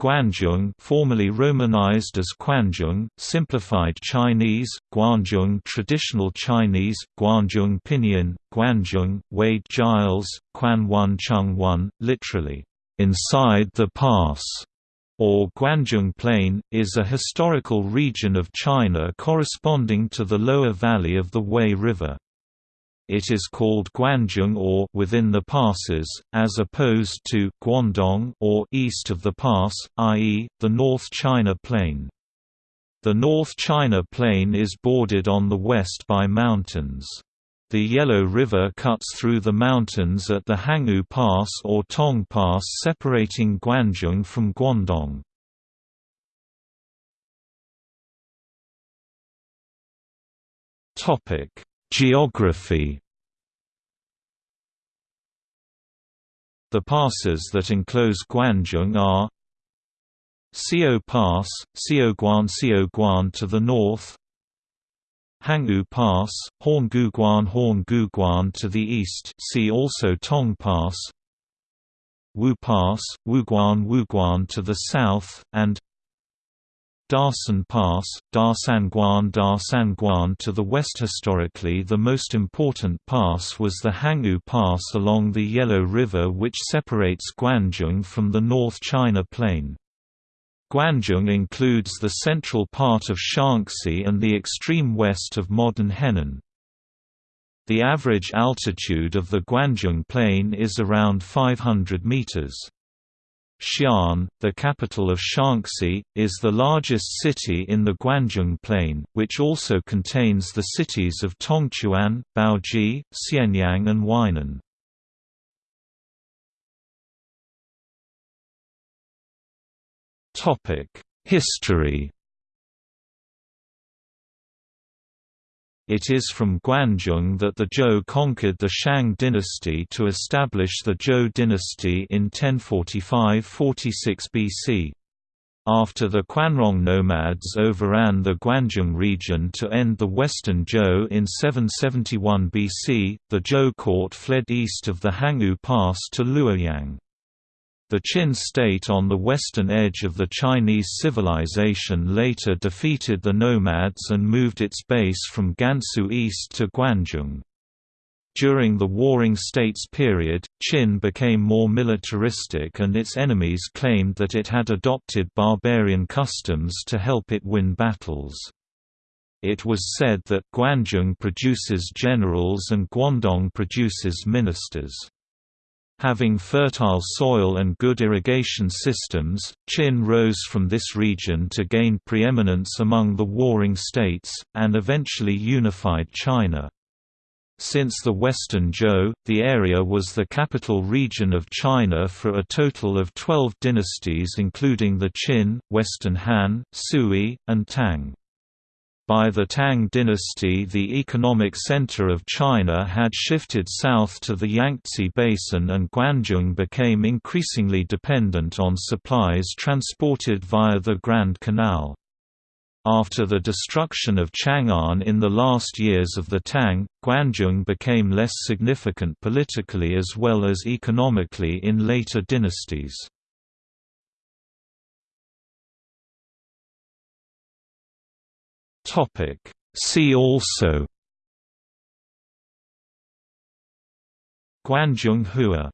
Guanzhong formerly romanized as Quanzhong, simplified Chinese, Guanzhong traditional Chinese, Guanzhong pinyin, Guanzhong, Wade Giles, Quan Wan Chung Wan, literally, inside the pass, or Guanzhong Plain, is a historical region of China corresponding to the lower valley of the Wei River. It is called Guanzhong or within the passes, as opposed to Guandong or east of the pass, i.e., the North China Plain. The North China Plain is bordered on the west by mountains. The Yellow River cuts through the mountains at the Hangu Pass or Tong Pass separating Guanzhong from Guandong. Topic: Geography. The passes that enclose Guanzhong are Xiao Pass, Xiaoguan Xiaoguan to the north Hangu Pass, Hanguguan Hanguguan to the east see also Tong Pass Wu Pass, Wuguan Wuguan to the south, and Dasan Pass, Dasan Guan Dasan Guan to the west. Historically, the most important pass was the Hangu Pass along the Yellow River, which separates Guanzhong from the North China Plain. Guanzhong includes the central part of Shaanxi and the extreme west of modern Henan. The average altitude of the Guanzhong Plain is around 500 meters. Xi'an, the capital of Shaanxi, is the largest city in the Guanzhong Plain, which also contains the cities of Tongchuan, Baoji, Xianyang and Weinan. History It is from Guanzhong that the Zhou conquered the Shang dynasty to establish the Zhou dynasty in 1045–46 BC. After the Quanrong nomads overran the Guanzhong region to end the Western Zhou in 771 BC, the Zhou court fled east of the Hangu Pass to Luoyang. The Qin state on the western edge of the Chinese civilization later defeated the nomads and moved its base from Gansu east to Guanzhong. During the Warring States period, Qin became more militaristic and its enemies claimed that it had adopted barbarian customs to help it win battles. It was said that Guanzhong produces generals and Guandong produces ministers. Having fertile soil and good irrigation systems, Qin rose from this region to gain preeminence among the warring states, and eventually unified China. Since the Western Zhou, the area was the capital region of China for a total of 12 dynasties including the Qin, Western Han, Sui, and Tang. By the Tang dynasty the economic center of China had shifted south to the Yangtze Basin and Guanzhong became increasingly dependent on supplies transported via the Grand Canal. After the destruction of Chang'an in the last years of the Tang, Guanzhong became less significant politically as well as economically in later dynasties. Topic. See also Guanzhong Hua